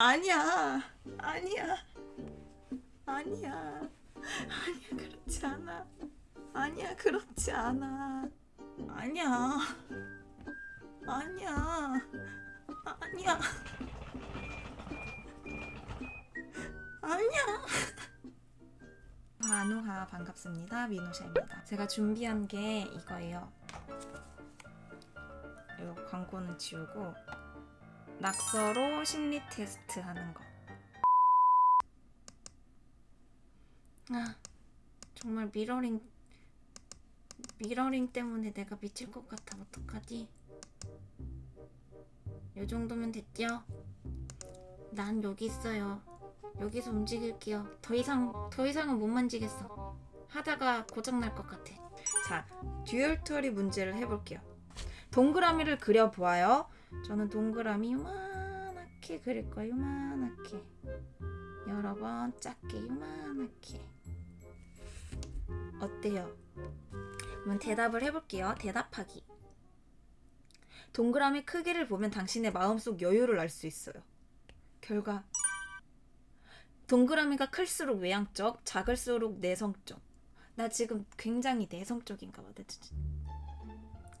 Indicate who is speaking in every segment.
Speaker 1: 아니야. 아니야. 아니야. 아니야. 그렇지 않아. 아니야. 그렇지 않아. 아니야. 아니야. 아니야. 아니야. 한우하 반갑습니다. 민호샤입니다. 제가 준비한 게 이거예요. 이 광고는 지우고 낙서로 심리 테스트 하는 거. 아, 정말 mirroring mirroring 때문에 내가 미칠 것 같아. 어떡하지? 요 정도면 됐죠? 난 여기 있어요. 여기서 움직일게요. 더 이상 더 이상은 못 만지겠어. 하다가 고장 날 것 같아. 자, 듀얼터리 문제를 해볼게요. 동그라미를 그려 보아요. 저는 동그라미 요만하게 그릴 거예요. 요만하게. 여러 번 작게 요만하게. 어때요? 그러면 대답을 해볼게요. 대답하기. 동그라미 크기를 보면 당신의 마음속 여유를 알 수 있어요. 결과 동그라미가 클수록 외향적, 작을수록 내성적. 나 지금 굉장히 내성적인가 봐.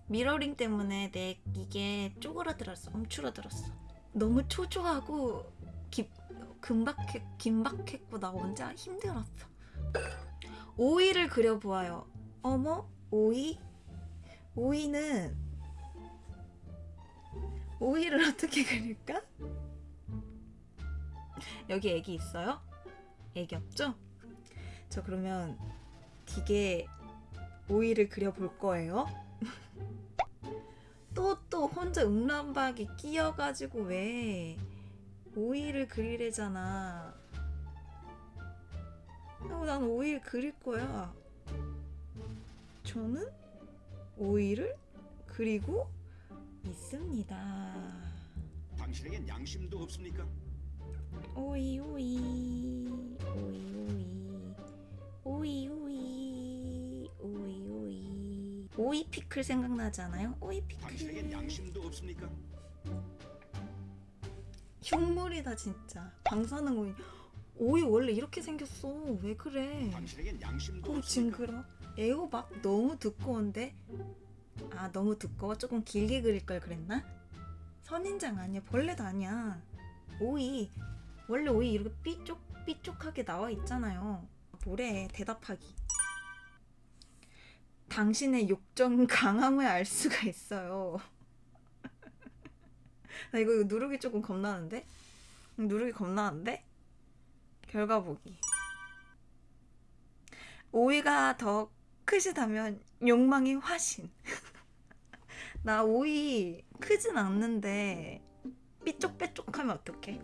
Speaker 1: 미러링 때문에 내 이게 쪼그라들었어. 움츠러들었어. 너무 초조하고 기, 금박했, 긴박했고 나 혼자 힘들었어. 오이를 그려보아요. 어머? 오이? 오이는 오이를 어떻게 그릴까? 여기 애기 있어요? 애기 없죠? 저 그러면 되게 오이를 그려볼 거예요. 또또 혼자 음란박이 끼어가지고 왜 오이를 그리래잖아. 어, 난 오이를 그릴 거야. 저는 오이를 그리고 있습니다.
Speaker 2: 당신에겐 양심도 없습니까?
Speaker 1: 오이 오이 오이 오이 오이 오이 오이 피클 생각나지 않아요? 오이 피클.
Speaker 2: 양심도 없습니까?
Speaker 1: 흉물이다 진짜. 방사능 오이. 오이 원래 이렇게 생겼어. 왜 그래? 어? 징그러. 애호박 너무 두꺼운데? 아 너무 두꺼워? 조금 길게 그릴 걸 그랬나? 선인장 아니야? 벌레도 아니야. 오이. 원래 오이 이렇게 삐쪽 삐쪽하게 나와 있잖아요. 뭐래 대답하기 당신의 욕정 강함을 알 수가 있어요 나 이거 누르기 조금 겁나는데 누르기 겁나는데 결과 보기 오이가 더 크시다면 욕망이 화신. 나 오이 크진 않는데 삐쪽빼쪽하면 어떡해?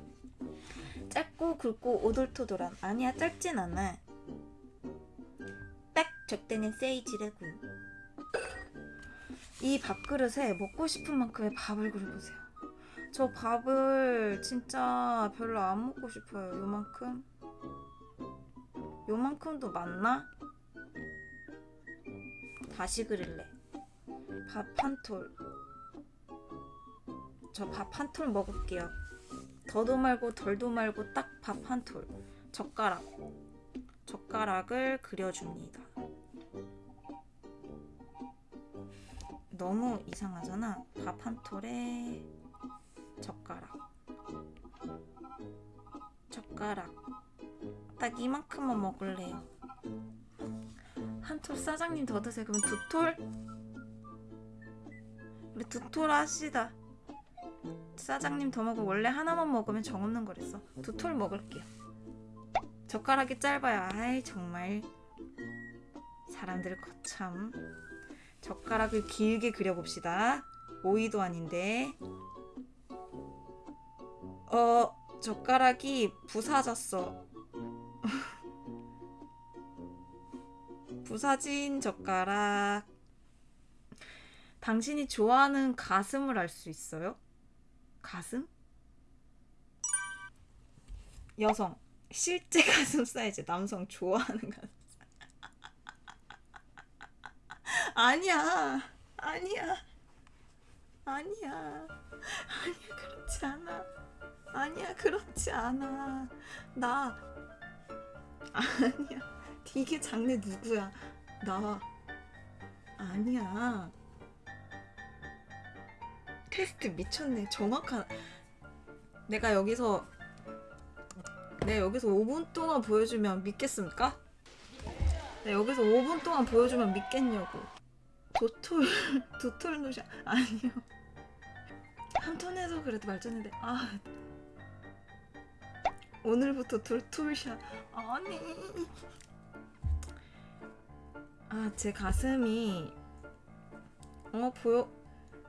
Speaker 1: 짧고 굵고 오돌토돌한 아니야 짧진 않아. 딱 적당한 사이즈라고. 이 밥그릇에 먹고 싶은 만큼의 밥을 그려보세요. 저 밥을 진짜 별로 안 먹고 싶어요. 요만큼. 요만큼도 맞나? 다시 그릴래. 밥 한 톨. 저 밥 한 톨 먹을게요. 더도 말고 덜도 말고 딱 밥 한 톨. 젓가락. 젓가락을 그려줍니다. 너무 이상하잖아. 밥 한 톨에 젓가락. 젓가락. 딱 이만큼만 먹을래요. 한 톨 사장님 더 드세요. 그럼 두 톨? 우리 두 톨 하시다. 사장님 더 먹어. 원래 하나만 먹으면 정없는 거랬어. 두 톨 먹을게요. 젓가락이 짧아요. 아이 정말 사람들 거참. 젓가락을 길게 그려봅시다. 오이도 아닌데. 어 젓가락이 부사졌어. 부사진 젓가락. 당신이 좋아하는 가슴을 알 수 있어요? 가슴? 여성. 실제 가슴 사이즈. 남성 좋아하는 가슴. 아니야. 아니야. 아니야. 아니야. 그렇지 않아. 아니야 그렇지 않아 나 아니야 이게 장래 누구야 나 아니야 테스트 미쳤네 정확한 내가 여기서 내가 여기서 5분 동안 보여주면 믿겠습니까? 내가 여기서 5분 동안 보여주면 믿겠냐고. 도톨 도톨 노샤 아니요. 한 톤에서 그래도 말했는데 아. 오늘부터 돌툴샷 아니. 아 제 가슴이 어 보여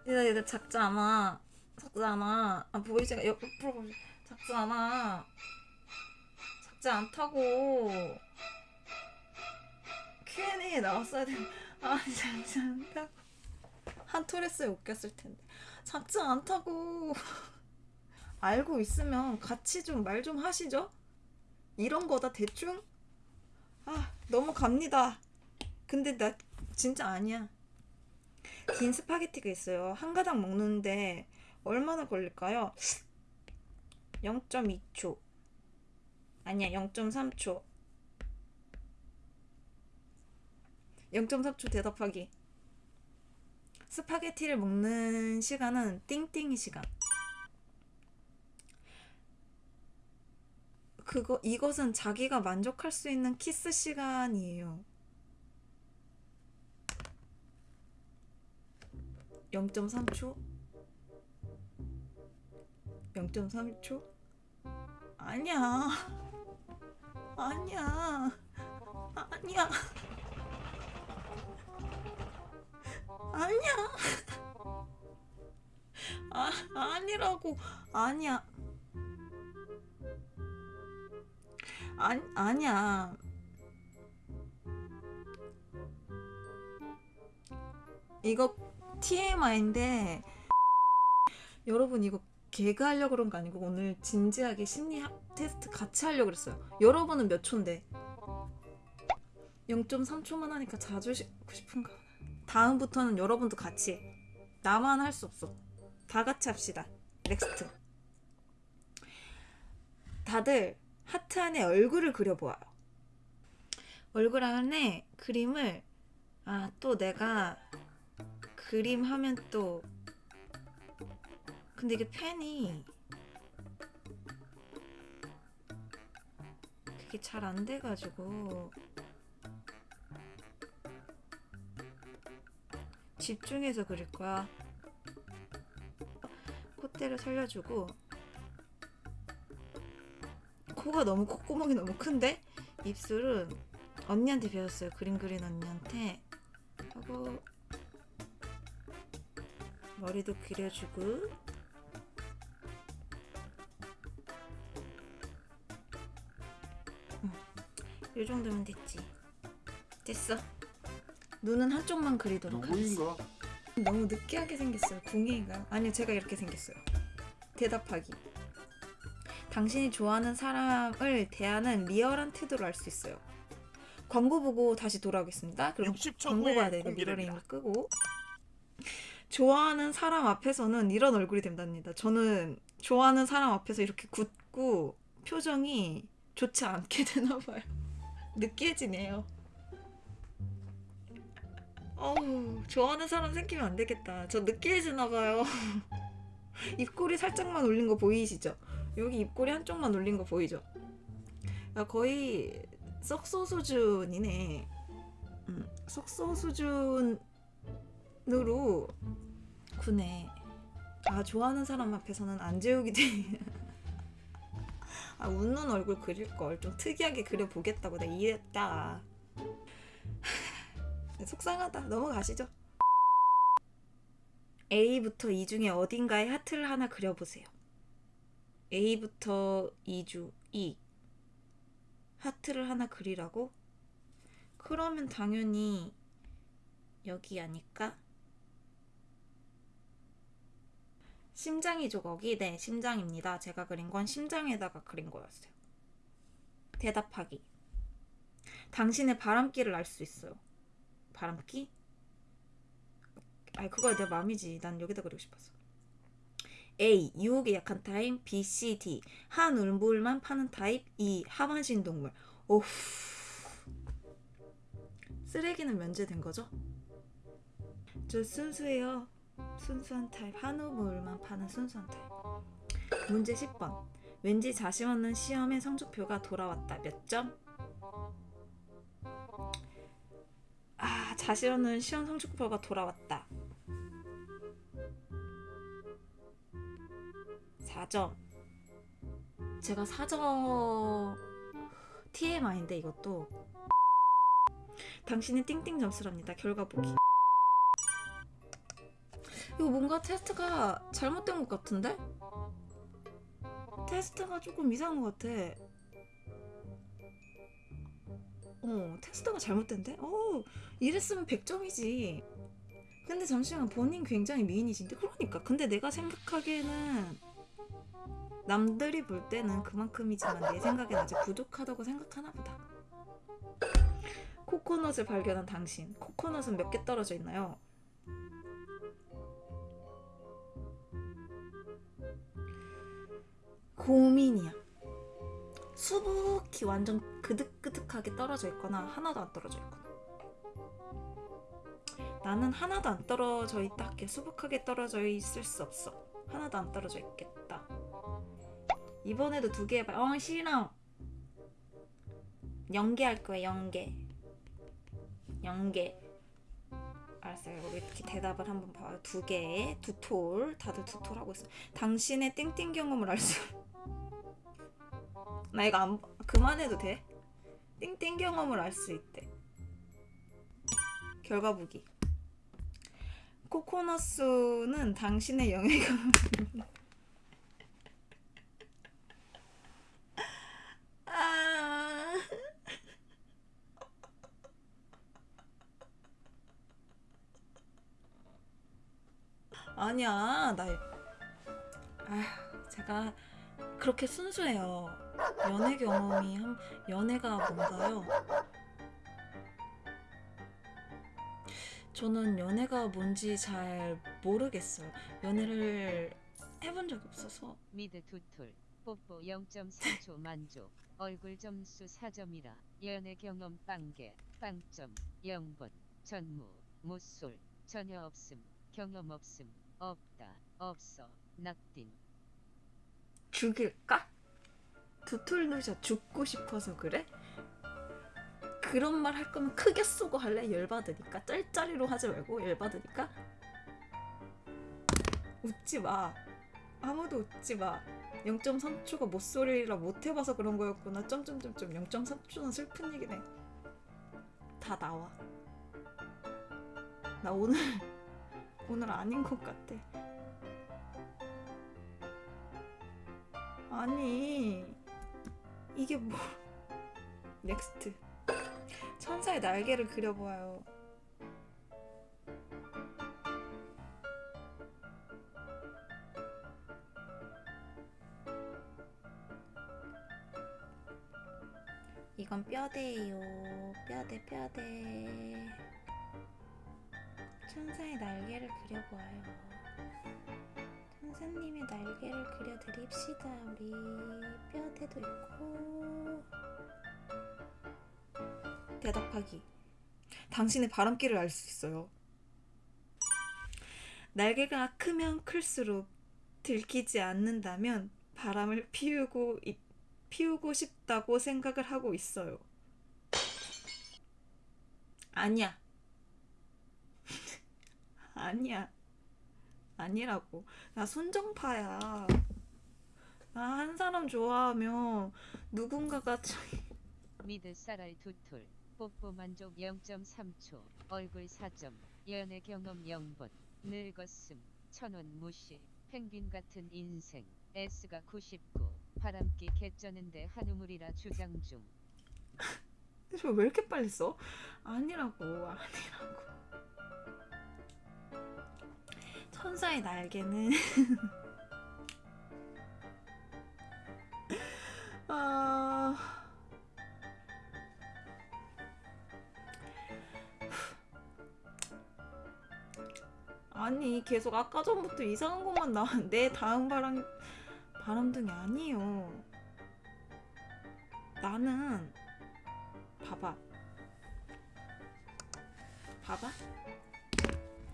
Speaker 1: 얘들 얘들 작지 않아 아 보이지가 옆으로 보여 작지 않아 작지 않다고. Q&A에 나왔어야 되는 아 작지 않다고 한 톨했어야 웃겼을 텐데. 작지 않다고. 알고 있으면 같이 좀말좀 하시죠. 이런 거다 대충? 아 넘어갑니다. 근데 나 진짜 아니야. 긴 스파게티가 있어요. 한 가닥 먹는데 얼마나 걸릴까요? 0.2초 아니야 0.3초 0.3초 대답하기 스파게티를 먹는 시간은 띵띵이 시간. 그거 이것은 자기가 만족할 수 있는 키스 시간이에요. 0.3초? 0.3초? 아니야. 아니야. 아니야. 아니야. 아, 아니라고. 아니야. 아니, 아니야. 이거 TMI인데 여러분 이거 개그 하려고 그런 거 아니고 오늘 진지하게 심리 학- 테스트 같이 하려고 그랬어요. 여러분은 몇 초인데? 0.3초만 하니까 자주 쉬고 싶은가? 다음부터는 여러분도 같이 해. 나만 할 수 없어. 다 같이 합시다. next. 다들 하트 안에 얼굴을 그려보아요. 얼굴 안에 그림을 아 또 내가 그림 하면 또 근데 이게 펜이 그게 잘 안 돼가지고. 집중해서 그릴 거야. 콧대를 살려주고. 코가 너무 콧구멍이 너무 큰데? 입술은 언니한테 배웠어요. 그림 그린 언니한테. 하고 머리도 그려주고 이 정도면 됐지. 됐어. 눈은 한쪽만 그리도록 하겠습니다. 너무 느끼하게 생겼어요. 궁예인가요? 아니요, 제가 이렇게 생겼어요. 대답하기. 당신이 좋아하는 사람을 대하는 리얼한 태도를 알 수 있어요. 광고 보고 다시 돌아오겠습니다. 그럼
Speaker 2: 60초
Speaker 1: 광고 봐야
Speaker 2: 공개됩니다.
Speaker 1: 미러링을 끄고 좋아하는 사람 앞에서는 이런 얼굴이 된답니다. 저는 좋아하는 사람 앞에서 이렇게 굳고 표정이 좋지 않게 되나 봐요. 느끼해지네요. 어우, 좋아하는 사람 생기면 안 되겠다. 저 느끼해지나 봐요. 입꼬리 살짝만 올린 거 보이시죠? 여기 입꼬리 한쪽만 올린 거 보이죠? 야, 거의 썩소 수준이네. 음, 썩소 수준으로 구네. 아 좋아하는 사람 앞에서는 안 재우기 돼. 아 웃는 얼굴 그릴 걸 좀 특이하게 그려 보겠다고 내가 이랬다. 속상하다. 넘어가시죠. A부터 E 중에 어딘가에 하트를 하나 그려보세요. A부터 E 주 E 하트를 하나 그리라고? 그러면 당연히 여기 아닐까? 심장이죠 거기? 네 심장입니다. 제가 그린 건 심장에다가 그린 거였어요. 대답하기. 당신의 바람기를 알 수 있어요. 바람기? 아 그거야 내 맘이지. 난 여기다 그리고 싶었어. A. 유혹에 약한 타입 B, C, D. 한 우물만 파는 타입 E. 하반신 동물 오후 쓰레기는 면제된 거죠? 저 순수해요 순수한 타입 한 우물만 파는 순수한 타입 문제 10번 왠지 자신 없는 시험의 성적표가 돌아왔다 몇 점? 아 자신 없는 시험 성적표가 돌아왔다 4점. 제가 4점 TMI인데 이것도 당신의 띵띵 점수랍니다. 결과 보기. 이거 뭔가 테스트가 잘못된 것 같은데? 테스트가 조금 이상한 것 같아. 어, 테스트가 잘못된데? 어, 이랬으면 100점이지. 근데 잠시만 본인 굉장히 미인이신데 그러니까 근데 내가 생각하기에는 남들이 볼 때는 그만큼이지만 내 생각엔 아직 부족하다고 생각하나 보다 코코넛을 발견한 당신 코코넛은 몇 개 떨어져 있나요? 고민이야. 수북히 완전 그득그득하게 떨어져 있거나 하나도 안 떨어져 있거나. 나는 하나도 안 떨어져 있다 할게. 수북하게 떨어져 있을 수 없어. 하나도 안 떨어져 있겠다. 이번에도 두 개 해봐. 어 싫어. 연계할 거야 연계. 연계. 알았어요. 우리 이렇게 대답을 한번 봐요. 두 개 두 톨. 다들 두 톨 하고 있어. 당신의 띵띵 경험을 알수 나 이거 안 그만해도 돼? 띵띵 경험을 알 수 있대. 결과 보기. 코코넛수는 당신의 영예경험 아... 아니야 나 아, 제가 그렇게 순수해요 연애 경험이 한 연애가 뭔가요? 저는 연애가 뭔지 잘 모르겠어요. 연애를 해본 적이 없어서.
Speaker 3: 미드 두툴. 뽀뽀 0.3초 만족. 얼굴 점수 4점이라. 연애 경험 빵개. 빵점. 0번. 전무. 무솔 전혀 없음. 경험 없음. 없다. 없어. 낙딘.
Speaker 1: 죽일까? 두툴누샤 죽고 싶어서 그래? 그런 말 할 거면 크게 쏘고 할래? 열받으니까? 짤짤이로 하지 말고 열받으니까? 웃지 마. 아무도 웃지 마. 0.3초가 못소리라 못 해봐서 그런 거였구나. 점점점점 0.3초는 슬픈 얘기네. 다 나와. 나 오늘 오늘 아닌 것 같아. 아니 이게 뭐 넥스트. 천사의 날개를 그려보아요. 이건 뼈대예요. 뼈대 뼈대. 천사의 날개를 그려보아요 천사님의 날개를 그려드립시다. 우리 뼈대도 있고. 대답하기. 당신의 바람길을 알 수 있어요. 날개가 크면 클수록 들키지 않는다면 바람을 피우고 있- 피우고 싶다고 생각을 하고 있어요. 아니야. 아니야 아니라고. 나 순정파야. 나 한 사람 좋아하면 누군가가 참-
Speaker 3: 미드 쌀알 두툴. 뽀뽀 만족 0.3초. 얼굴 4점. 연애 경험 0번. 늙었음. 천원 무시. 펭귄 같은 인생. S가 99 바람기 개쩌는데 한우물이라 주장 중.
Speaker 1: 저왜 이렇게 빨리 써? 아니라고. 아니라고 천사의 날개는 아... 아니 계속 아까 전부터 이상한 것만. 내 다음 바람 바람둥이 아니에요. 나는 봐봐. 봐봐.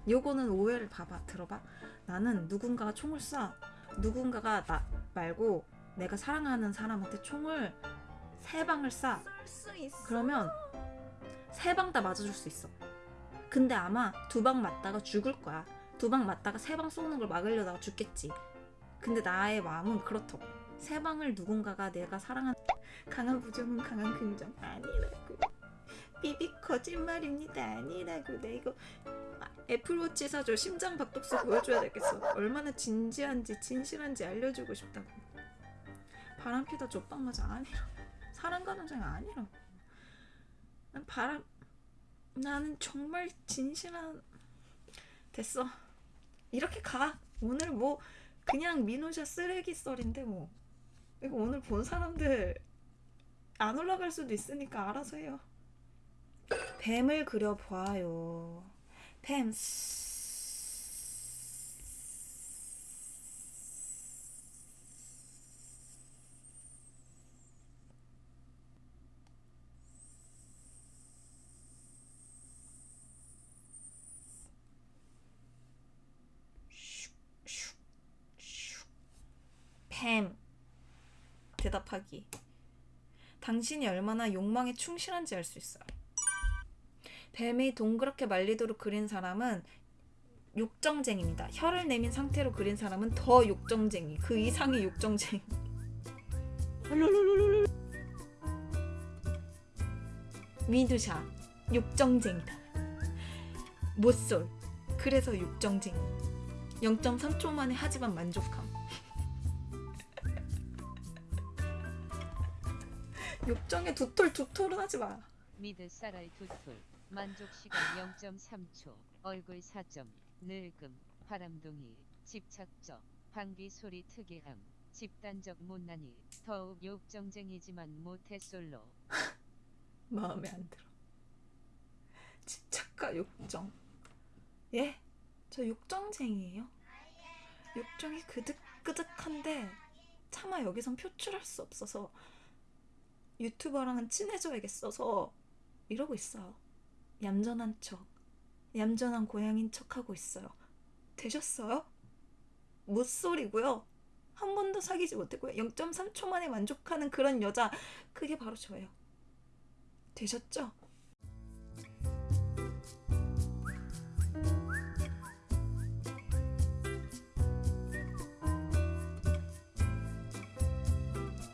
Speaker 1: 요거는 오해를 봐봐. 들어봐. 나는 누군가가 총을 쏴. 누군가가 나 말고 내가 사랑하는 사람한테 총을 세 방을 쏴. 그러면 세 방 다 맞아줄 수 있어. 근데 아마 두 방 맞다가 죽을 거야. 두 방 맞다가 세 방 쏘는 걸 막으려다가 죽겠지. 근데 나의 마음은 그렇다고. 세 방을 누군가가 내가 사랑하는 강한 부정은 강한 긍정 아니라고. 비비 거짓말입니다 아니라고. 내 이거 아, 애플워치 사줘 심장 박동수 보여줘야 되겠어. 얼마나 진지한지 진실한지 알려주고 싶다고. 바람 피다 족방 맞아 아니라. 사랑 가능성이 아니라. 난 바람 나는 정말 진실한 됐어 이렇게 가 오늘 뭐 그냥 미노샤 쓰레기 썰인데 뭐 이거 오늘 본 사람들 안 올라갈 수도 있으니까 알아서 해요 뱀을 그려봐요. 뱀. 뱀. 대답하기. 당신이 얼마나 욕망에 충실한지 알 수 있어요 뱀이 동그랗게 말리도록 그린 사람은 욕정쟁입니다. 혀를 내민 상태로 그린 사람은 더 욕정쟁이. 그 이상의 욕정쟁이. 미누샤 욕정쟁이다. 못쏠 그래서 욕정쟁이. 0.3초 만에 하지만 만족함. 욕정에 두톨 두톨은 하지 마.
Speaker 3: 미드 쌀알 두톨 만족 시간 0.3초 얼굴 4점 늙음 바람둥이 집착적 방귀 소리 특이함 집단적 못난이 더욱 욕정쟁이지만 모태솔로
Speaker 1: 마음에 안 들어. 집착과 욕정. 예? 저 욕정쟁이에요. 욕정이 그득그득한데 차마 여기선 표출할 수 없어서 유튜버랑은 친해져야겠어서 이러고 있어요. 얌전한 척, 얌전한 고양인 척하고 있어요. 되셨어요? 못소리고요. 한 번도 사귀지 못했고요. 0.3초 만에 만족하는 그런 여자 그게 바로 저예요. 되셨죠?